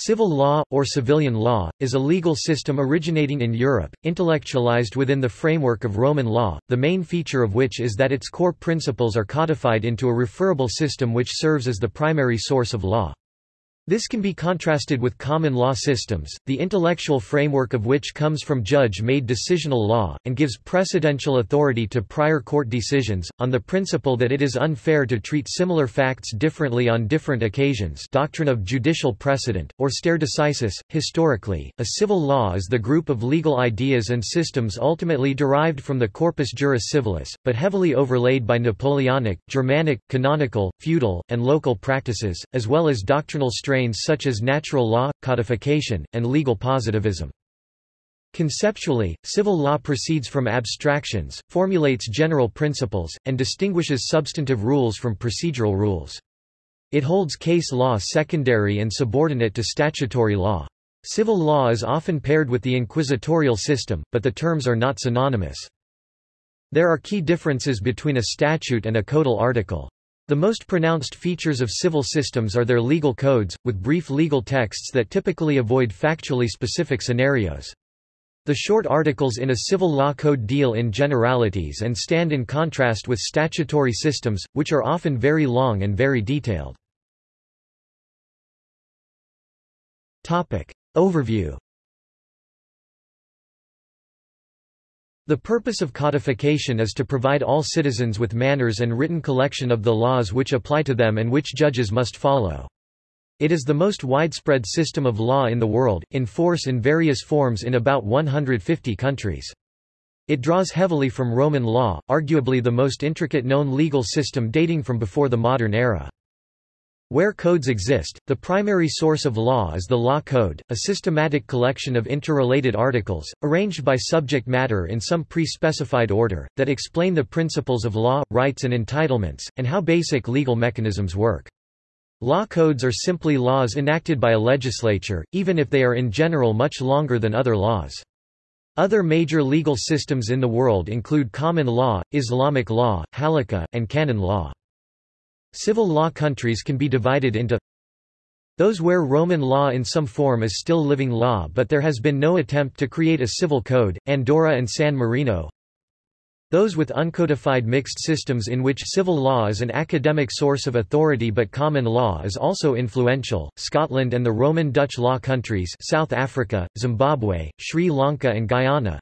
Civil law, or civilian law, is a legal system originating in Europe, intellectualized within the framework of Roman law, the main feature of which is that its core principles are codified into a referable system which serves as the primary source of law. This can be contrasted with common law systems, the intellectual framework of which comes from judge-made decisional law, and gives precedential authority to prior court decisions, on the principle that it is unfair to treat similar facts differently on different occasions doctrine of judicial precedent, or stare decisis. Historically, a civil law is the group of legal ideas and systems ultimately derived from the corpus juris civilis, but heavily overlaid by Napoleonic, Germanic, canonical, feudal, and local practices, as well as doctrinal strains such as natural law, codification, and legal positivism. Conceptually, civil law proceeds from abstractions, formulates general principles, and distinguishes substantive rules from procedural rules. It holds case law secondary and subordinate to statutory law. Civil law is often paired with the inquisitorial system, but the terms are not synonymous. There are key differences between a statute and a codal article. The most pronounced features of civil systems are their legal codes, with brief legal texts that typically avoid factually specific scenarios. The short articles in a civil law code deal in generalities and stand in contrast with statutory systems, which are often very long and very detailed. Overview The purpose of codification is to provide all citizens with manners and written collection of the laws which apply to them and which judges must follow. It is the most widespread system of law in the world, in force in various forms in about 150 countries. It draws heavily from Roman law, arguably the most intricate known legal system dating from before the modern era. Where codes exist, the primary source of law is the law code, a systematic collection of interrelated articles, arranged by subject matter in some pre-specified order, that explain the principles of law, rights and entitlements, and how basic legal mechanisms work. Law codes are simply laws enacted by a legislature, even if they are in general much longer than other laws. Other major legal systems in the world include common law, Islamic law, halakha, and canon law. Civil law countries can be divided into those where Roman law in some form is still living law but there has been no attempt to create a civil code, Andorra and San Marino. Those with uncodified mixed systems in which civil law is an academic source of authority but common law is also influential, Scotland and the Roman Dutch law countries South Africa, Zimbabwe, Sri Lanka and Guyana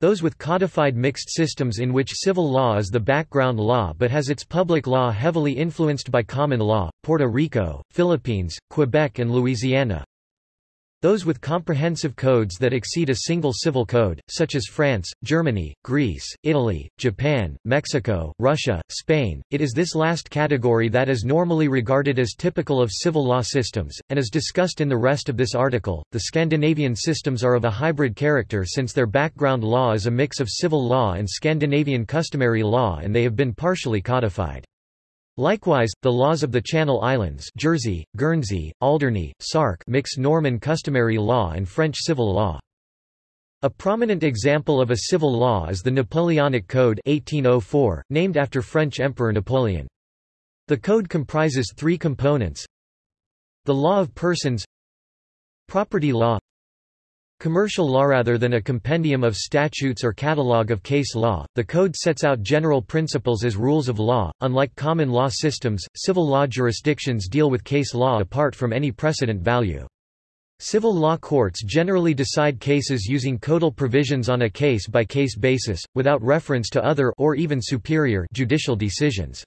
those with codified mixed systems in which civil law is the background law but has its public law heavily influenced by common law, Puerto Rico, Philippines, Quebec and Louisiana. Those with comprehensive codes that exceed a single civil code, such as France, Germany, Greece, Italy, Japan, Mexico, Russia, Spain. It is this last category that is normally regarded as typical of civil law systems, and as discussed in the rest of this article. The Scandinavian systems are of a hybrid character since their background law is a mix of civil law and Scandinavian customary law and they have been partially codified. Likewise, the laws of the Channel Islands Jersey, Guernsey, Alderney, Sark mix Norman customary law and French civil law. A prominent example of a civil law is the Napoleonic Code 1804, named after French Emperor Napoleon. The code comprises three components The law of persons Property law Commercial law rather than a compendium of statutes or catalogue of case law, the code sets out general principles as rules of law. Unlike common law systems, civil law jurisdictions deal with case law apart from any precedent value. Civil law courts generally decide cases using codal provisions on a case-by-case -case basis, without reference to other or even superior judicial decisions.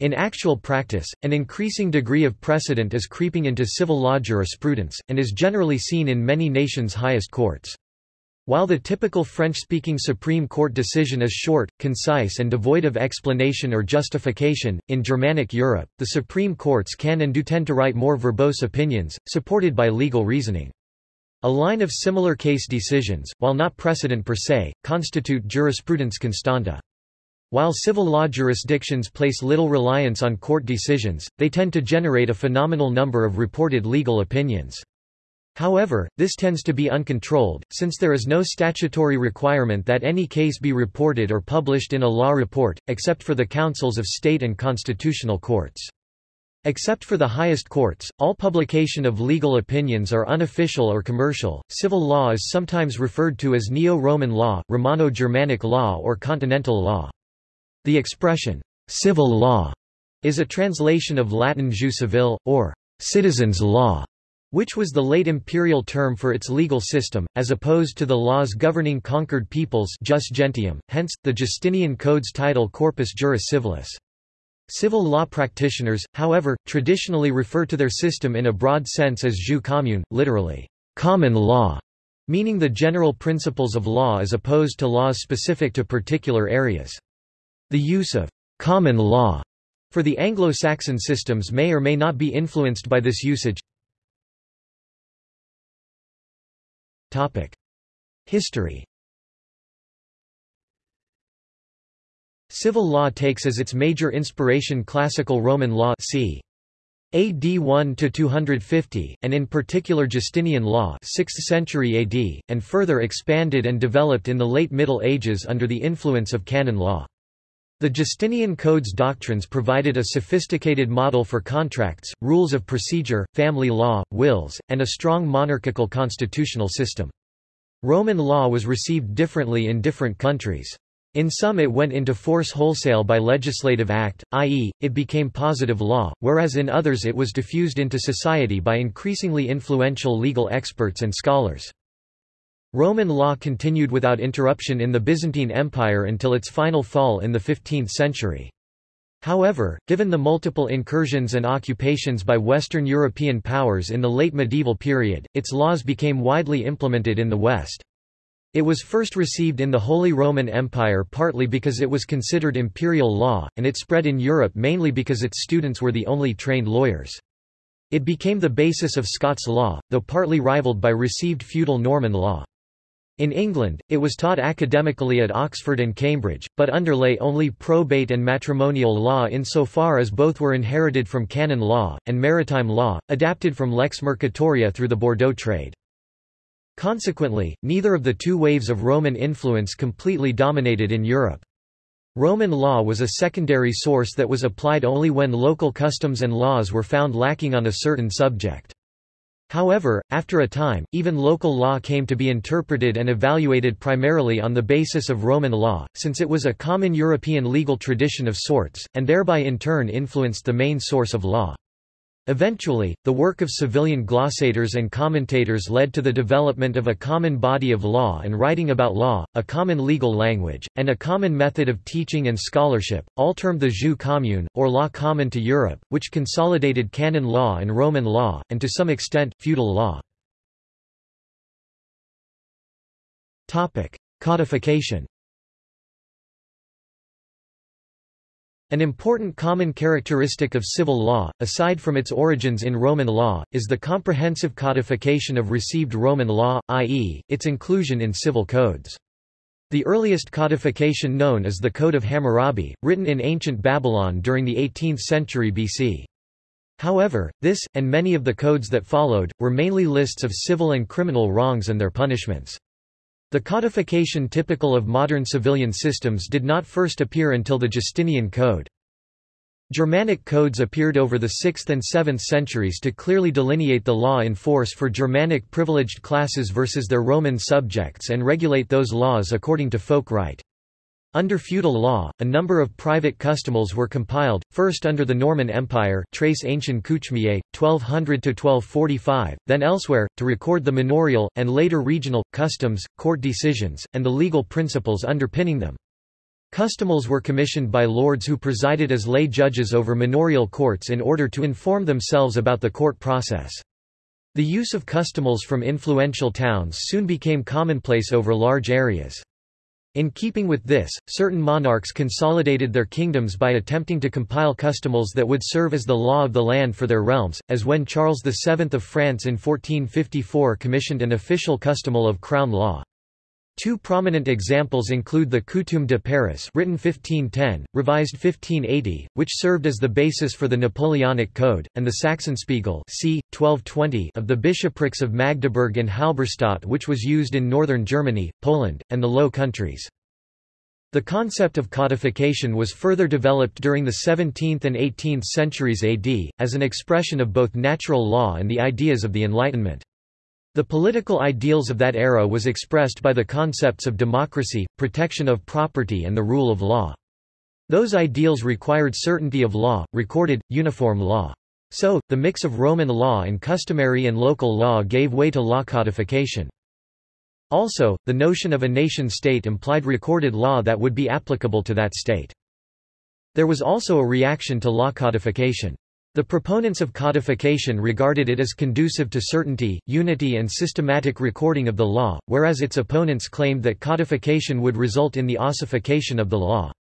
In actual practice, an increasing degree of precedent is creeping into civil law jurisprudence, and is generally seen in many nations' highest courts. While the typical French-speaking Supreme Court decision is short, concise and devoid of explanation or justification, in Germanic Europe, the Supreme Courts can and do tend to write more verbose opinions, supported by legal reasoning. A line of similar case decisions, while not precedent per se, constitute jurisprudence constante. While civil law jurisdictions place little reliance on court decisions, they tend to generate a phenomenal number of reported legal opinions. However, this tends to be uncontrolled, since there is no statutory requirement that any case be reported or published in a law report, except for the councils of state and constitutional courts. Except for the highest courts, all publication of legal opinions are unofficial or commercial. Civil law is sometimes referred to as Neo-Roman law, Romano-Germanic law or Continental law. The expression, civil law, is a translation of Latin jus civile, or citizen's law, which was the late imperial term for its legal system, as opposed to the laws governing conquered peoples jus gentium, hence, the Justinian Code's title Corpus Juris Civilis. Civil law practitioners, however, traditionally refer to their system in a broad sense as jus commune, literally, common law, meaning the general principles of law as opposed to laws specific to particular areas. The use of common law for the Anglo-Saxon systems may or may not be influenced by this usage. History Civil law takes as its major inspiration classical Roman law c. AD 1–250, and in particular Justinian law 6th century AD, and further expanded and developed in the late Middle Ages under the influence of canon law. The Justinian Code's doctrines provided a sophisticated model for contracts, rules of procedure, family law, wills, and a strong monarchical constitutional system. Roman law was received differently in different countries. In some it went into force wholesale by legislative act, i.e., it became positive law, whereas in others it was diffused into society by increasingly influential legal experts and scholars. Roman law continued without interruption in the Byzantine Empire until its final fall in the 15th century. However, given the multiple incursions and occupations by Western European powers in the late medieval period, its laws became widely implemented in the West. It was first received in the Holy Roman Empire partly because it was considered imperial law, and it spread in Europe mainly because its students were the only trained lawyers. It became the basis of Scots law, though partly rivaled by received feudal Norman law. In England, it was taught academically at Oxford and Cambridge, but underlay only probate and matrimonial law insofar as both were inherited from canon law, and maritime law, adapted from lex mercatoria through the Bordeaux trade. Consequently, neither of the two waves of Roman influence completely dominated in Europe. Roman law was a secondary source that was applied only when local customs and laws were found lacking on a certain subject. However, after a time, even local law came to be interpreted and evaluated primarily on the basis of Roman law, since it was a common European legal tradition of sorts, and thereby in turn influenced the main source of law. Eventually, the work of civilian glossators and commentators led to the development of a common body of law and writing about law, a common legal language, and a common method of teaching and scholarship, all termed the jus commune, or law common to Europe, which consolidated canon law and Roman law, and to some extent, feudal law. Codification An important common characteristic of civil law, aside from its origins in Roman law, is the comprehensive codification of received Roman law, i.e., its inclusion in civil codes. The earliest codification known is the Code of Hammurabi, written in ancient Babylon during the 18th century BC. However, this, and many of the codes that followed, were mainly lists of civil and criminal wrongs and their punishments. The codification typical of modern civilian systems did not first appear until the Justinian Code. Germanic codes appeared over the 6th and 7th centuries to clearly delineate the law in force for Germanic privileged classes versus their Roman subjects and regulate those laws according to folk right. Under feudal law, a number of private customals were compiled, first under the Norman Empire Très ancien coutumier, 1200–1245, then elsewhere, to record the manorial, and later regional, customs, court decisions, and the legal principles underpinning them. Customals were commissioned by lords who presided as lay judges over manorial courts in order to inform themselves about the court process. The use of customals from influential towns soon became commonplace over large areas. In keeping with this, certain monarchs consolidated their kingdoms by attempting to compile customals that would serve as the law of the land for their realms, as when Charles VII of France in 1454 commissioned an official customal of crown law. Two prominent examples include the Coutume de Paris written 1510, revised 1580, which served as the basis for the Napoleonic Code, and the Sachsenspiegel c. 1220 of the bishoprics of Magdeburg and Halberstadt which was used in northern Germany, Poland, and the Low Countries. The concept of codification was further developed during the 17th and 18th centuries AD, as an expression of both natural law and the ideas of the Enlightenment. The political ideals of that era was expressed by the concepts of democracy, protection of property and the rule of law. Those ideals required certainty of law, recorded, uniform law. So, the mix of Roman law and customary and local law gave way to law codification. Also, the notion of a nation-state implied recorded law that would be applicable to that state. There was also a reaction to law codification. The proponents of codification regarded it as conducive to certainty, unity and systematic recording of the law, whereas its opponents claimed that codification would result in the ossification of the law.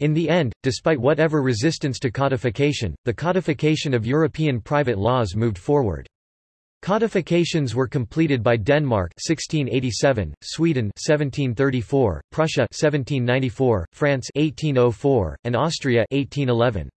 In the end, despite whatever resistance to codification, the codification of European private laws moved forward. Codifications were completed by Denmark 1687, Sweden 1734, Prussia 1794, France 1804, and Austria 1811.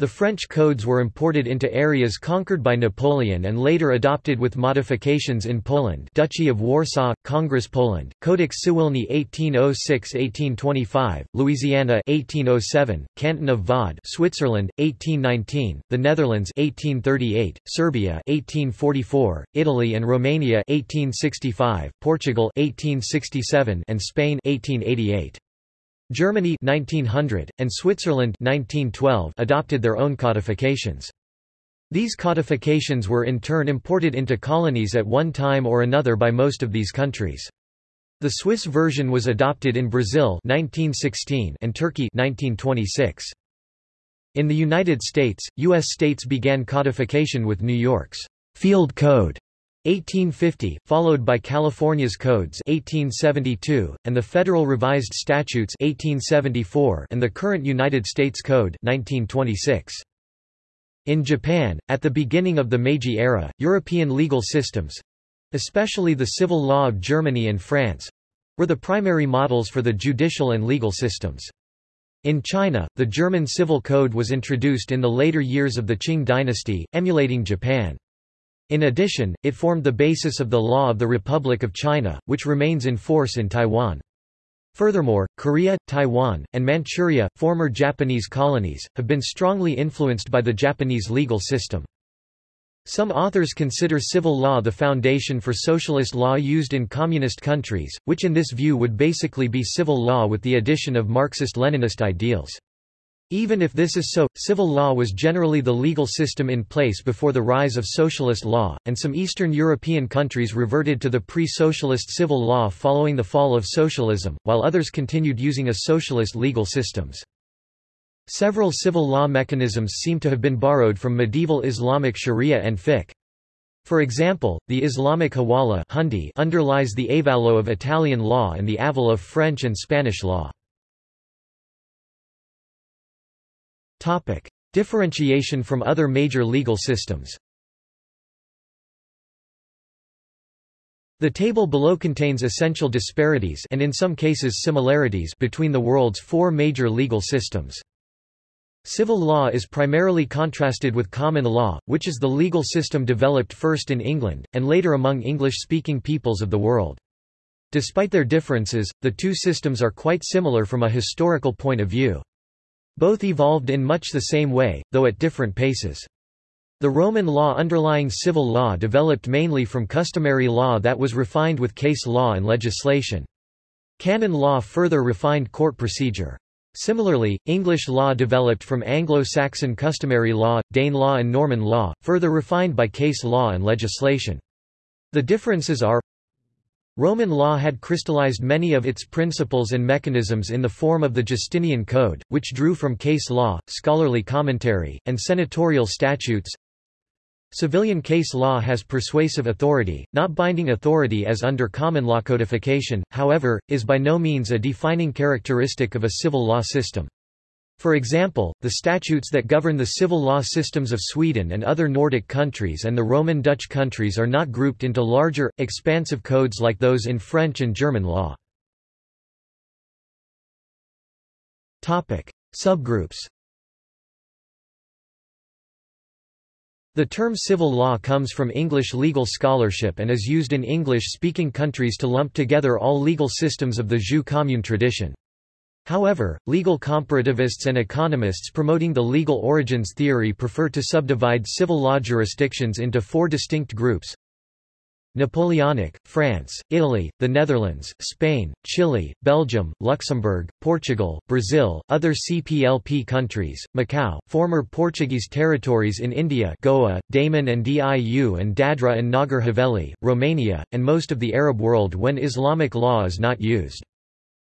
The French codes were imported into areas conquered by Napoleon and later adopted with modifications in Poland Duchy of Warsaw, Congress Poland, Codex Cywilny 1806-1825, Louisiana 1807, Canton of Vaud Switzerland, 1819, the Netherlands 1838, Serbia 1844, Italy and Romania 1865, Portugal 1867, and Spain 1888. Germany 1900, and Switzerland 1912 adopted their own codifications. These codifications were in turn imported into colonies at one time or another by most of these countries. The Swiss version was adopted in Brazil 1916 and Turkey 1926. In the United States, U.S. states began codification with New York's Field Code 1850, followed by California's Codes 1872, and the Federal Revised Statutes 1874 and the current United States Code 1926. In Japan, at the beginning of the Meiji era, European legal systems—especially the civil law of Germany and France—were the primary models for the judicial and legal systems. In China, the German Civil Code was introduced in the later years of the Qing dynasty, emulating Japan. In addition, it formed the basis of the law of the Republic of China, which remains in force in Taiwan. Furthermore, Korea, Taiwan, and Manchuria, former Japanese colonies, have been strongly influenced by the Japanese legal system. Some authors consider civil law the foundation for socialist law used in communist countries, which in this view would basically be civil law with the addition of Marxist-Leninist ideals. Even if this is so, civil law was generally the legal system in place before the rise of socialist law, and some Eastern European countries reverted to the pre-socialist civil law following the fall of socialism, while others continued using a socialist legal systems. Several civil law mechanisms seem to have been borrowed from medieval Islamic sharia and fiqh. For example, the Islamic hawala underlies the avallo of Italian law and the aval of French and Spanish law. Topic. Differentiation from other major legal systems The table below contains essential disparities and in some cases similarities between the world's four major legal systems. Civil law is primarily contrasted with common law, which is the legal system developed first in England, and later among English-speaking peoples of the world. Despite their differences, the two systems are quite similar from a historical point of view. Both evolved in much the same way, though at different paces. The Roman law underlying civil law developed mainly from customary law that was refined with case law and legislation. Canon law further refined court procedure. Similarly, English law developed from Anglo-Saxon customary law, Danelaw and Norman law, further refined by case law and legislation. The differences are Roman law had crystallized many of its principles and mechanisms in the form of the Justinian Code, which drew from case law, scholarly commentary, and senatorial statutes. Civilian case law has persuasive authority, not binding authority as under common law codification, however, is by no means a defining characteristic of a civil law system. For example, the statutes that govern the civil law systems of Sweden and other Nordic countries and the Roman Dutch countries are not grouped into larger, expansive codes like those in French and German law. Subgroups The term civil law comes from English legal scholarship and is used in English-speaking countries to lump together all legal systems of the jus commune tradition. However, legal comparativists and economists promoting the legal origins theory prefer to subdivide civil law jurisdictions into four distinct groups. Napoleonic, France, Italy, the Netherlands, Spain, Chile, Belgium, Luxembourg, Portugal, Brazil, other CPLP countries, Macau, former Portuguese territories in India Goa, Daman and Diu and Dadra and Nagar Haveli, Romania, and most of the Arab world when Islamic law is not used.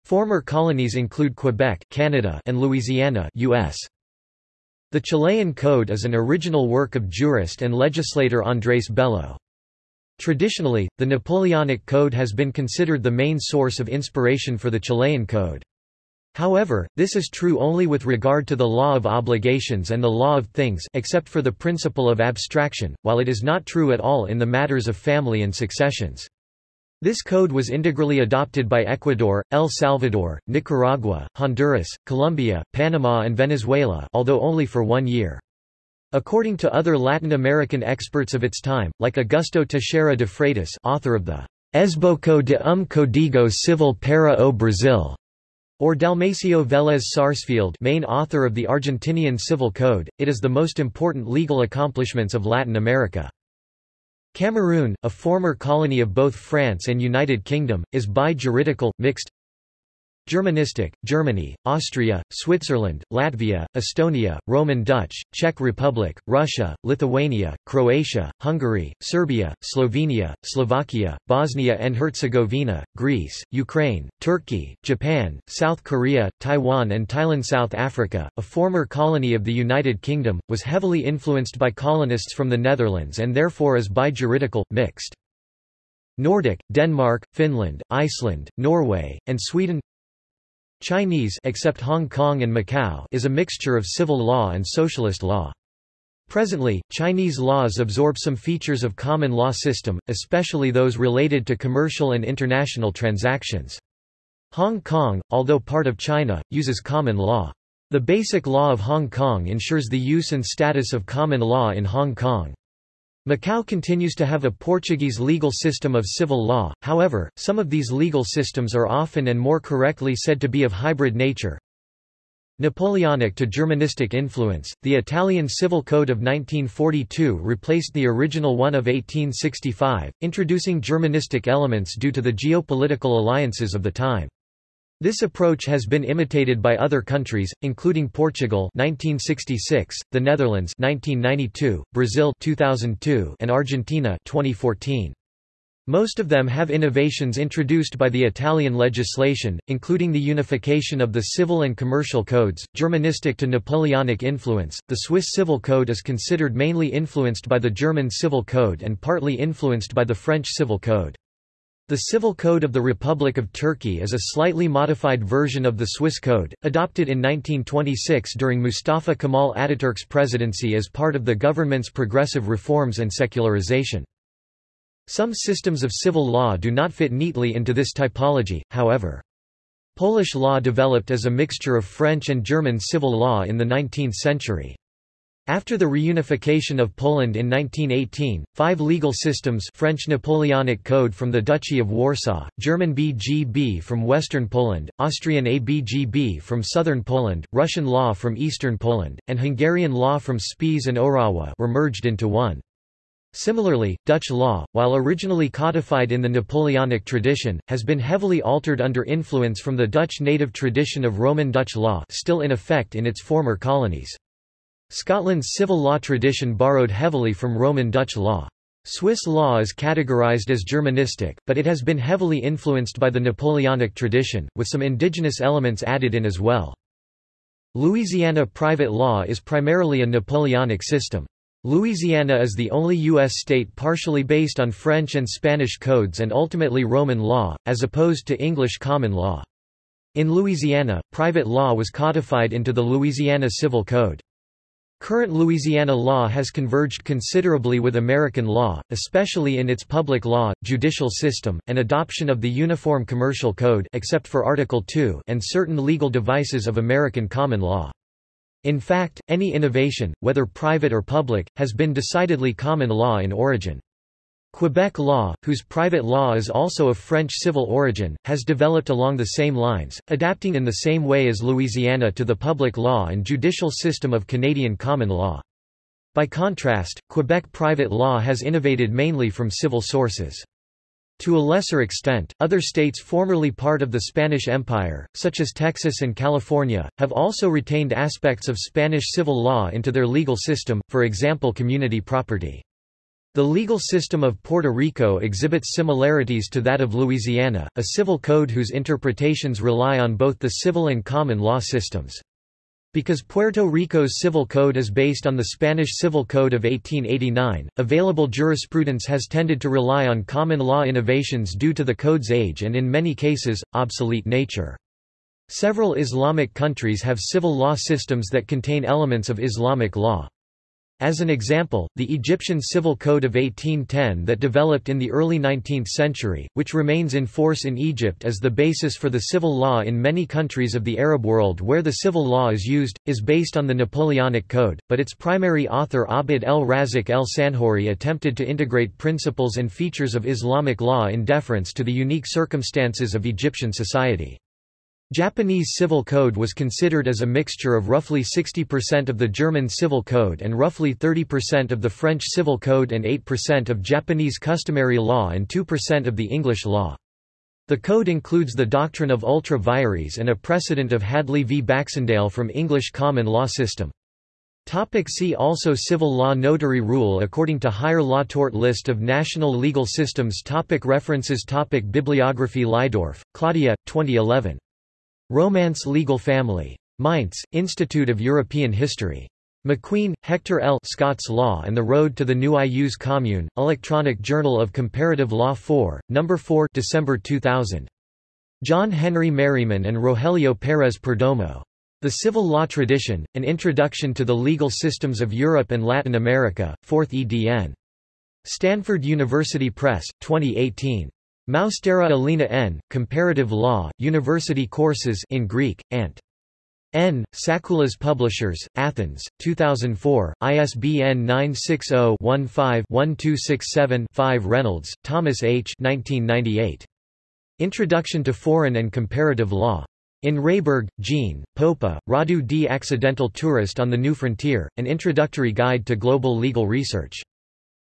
Former colonies include Quebec Canada and Louisiana US. The Chilean Code is an original work of jurist and legislator Andrés Bello. Traditionally, the Napoleonic Code has been considered the main source of inspiration for the Chilean Code. However, this is true only with regard to the law of obligations and the law of things except for the principle of abstraction, while it is not true at all in the matters of family and successions. This code was integrally adopted by Ecuador, El Salvador, Nicaragua, Honduras, Colombia, Panama and Venezuela although only for one year. According to other Latin American experts of its time, like Augusto Teixeira de Freitas author of the Esboco de um Código Civil para o Brasil, or Dalmacio Vélez Sarsfield main author of the Argentinian Civil Code, it is the most important legal accomplishments of Latin America. Cameroon, a former colony of both France and United Kingdom, is bi-juridical, mixed Germanistic, Germany, Austria, Switzerland, Latvia, Estonia, Roman Dutch, Czech Republic, Russia, Lithuania, Croatia, Hungary, Serbia, Slovenia, Slovakia, Bosnia and Herzegovina, Greece, Ukraine, Turkey, Japan, South Korea, Taiwan and Thailand South Africa, a former colony of the United Kingdom, was heavily influenced by colonists from the Netherlands and therefore is bi-juridical, mixed. Nordic, Denmark, Finland, Iceland, Norway, and Sweden Chinese except Hong Kong and Macau is a mixture of civil law and socialist law. Presently, Chinese laws absorb some features of common law system, especially those related to commercial and international transactions. Hong Kong, although part of China, uses common law. The Basic Law of Hong Kong ensures the use and status of common law in Hong Kong. Macau continues to have a Portuguese legal system of civil law, however, some of these legal systems are often and more correctly said to be of hybrid nature. Napoleonic to Germanistic influence, the Italian Civil Code of 1942 replaced the original one of 1865, introducing Germanistic elements due to the geopolitical alliances of the time. This approach has been imitated by other countries, including Portugal 1966, the Netherlands 1992, Brazil 2002, and Argentina 2014. Most of them have innovations introduced by the Italian legislation, including the unification of the civil and commercial codes, Germanistic to Napoleonic influence. The Swiss Civil Code is considered mainly influenced by the German Civil Code and partly influenced by the French Civil Code. The Civil Code of the Republic of Turkey is a slightly modified version of the Swiss Code, adopted in 1926 during Mustafa Kemal Ataturk's presidency as part of the government's progressive reforms and secularization. Some systems of civil law do not fit neatly into this typology, however. Polish law developed as a mixture of French and German civil law in the 19th century. After the reunification of Poland in 1918, five legal systems French Napoleonic Code from the Duchy of Warsaw, German BGB from Western Poland, Austrian ABGB from Southern Poland, Russian law from Eastern Poland, and Hungarian law from Spiš and Orawa were merged into one. Similarly, Dutch law, while originally codified in the Napoleonic tradition, has been heavily altered under influence from the Dutch native tradition of Roman Dutch law still in effect in its former colonies. Scotland's civil law tradition borrowed heavily from Roman Dutch law. Swiss law is categorized as Germanistic, but it has been heavily influenced by the Napoleonic tradition, with some indigenous elements added in as well. Louisiana private law is primarily a Napoleonic system. Louisiana is the only U.S. state partially based on French and Spanish codes and ultimately Roman law, as opposed to English common law. In Louisiana, private law was codified into the Louisiana Civil Code. Current Louisiana law has converged considerably with American law, especially in its public law, judicial system, and adoption of the Uniform Commercial Code except for Article 2 and certain legal devices of American common law. In fact, any innovation, whether private or public, has been decidedly common law in origin. Quebec law, whose private law is also of French civil origin, has developed along the same lines, adapting in the same way as Louisiana to the public law and judicial system of Canadian common law. By contrast, Quebec private law has innovated mainly from civil sources. To a lesser extent, other states formerly part of the Spanish Empire, such as Texas and California, have also retained aspects of Spanish civil law into their legal system, for example community property. The legal system of Puerto Rico exhibits similarities to that of Louisiana, a civil code whose interpretations rely on both the civil and common law systems. Because Puerto Rico's civil code is based on the Spanish Civil Code of 1889, available jurisprudence has tended to rely on common law innovations due to the code's age and in many cases, obsolete nature. Several Islamic countries have civil law systems that contain elements of Islamic law. As an example, the Egyptian Civil Code of 1810 that developed in the early 19th century, which remains in force in Egypt as the basis for the civil law in many countries of the Arab world where the civil law is used, is based on the Napoleonic Code, but its primary author Abd el-Razak el-Sanhori attempted to integrate principles and features of Islamic law in deference to the unique circumstances of Egyptian society. Japanese civil code was considered as a mixture of roughly 60% of the German civil code and roughly 30% of the French civil code and 8% of Japanese customary law and 2% of the English law. The code includes the doctrine of ultra vires and a precedent of Hadley v Baxendale from English common law system. Topic see also Civil law Notary rule According to Higher Law Tort List of national legal systems topic References topic Bibliography Lydorf, Claudia, 2011. Romance Legal Family. Mainz, Institute of European History. MacQueen, Hector L. Scots Law and the Road to the New Ius Commune, Electronic Journal of Comparative Law 4, No. 4 December 2000. John Henry Merryman and Rogelio Pérez Perdomo. The Civil Law Tradition, An Introduction to the Legal Systems of Europe and Latin America, 4th edn. Stanford University Press, 2018. Moustaira Alina N., Comparative Law, University Courses in Greek, Ant. N. Sakkoulas Publishers, Athens, 2004, ISBN 960-15-1267-5 Reynolds, Thomas H. 1998. Introduction to Foreign and Comparative Law. In Rehberg, Jean, Popa, Radu D. Accidental Tourist on the New Frontier, An Introductory Guide to Global Legal Research.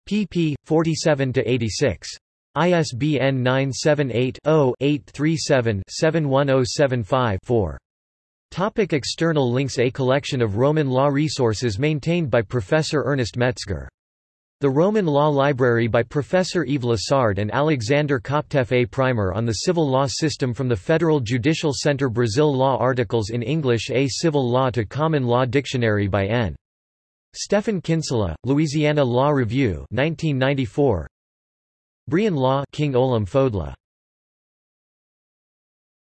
pp. 47–86. ISBN 978-0-837-71075-4. Topic external links A collection of Roman law resources maintained by Professor Ernest Metzger. The Roman Law Library by Professor Yves Lassard and Alexander Koptev A primer on the civil law system from the Federal Judicial Center Brazil Law articles in English A civil law to common law dictionary by N. Stephan Kinsella, Louisiana Law Review 1994. Brehon Law King Ollamh Fodla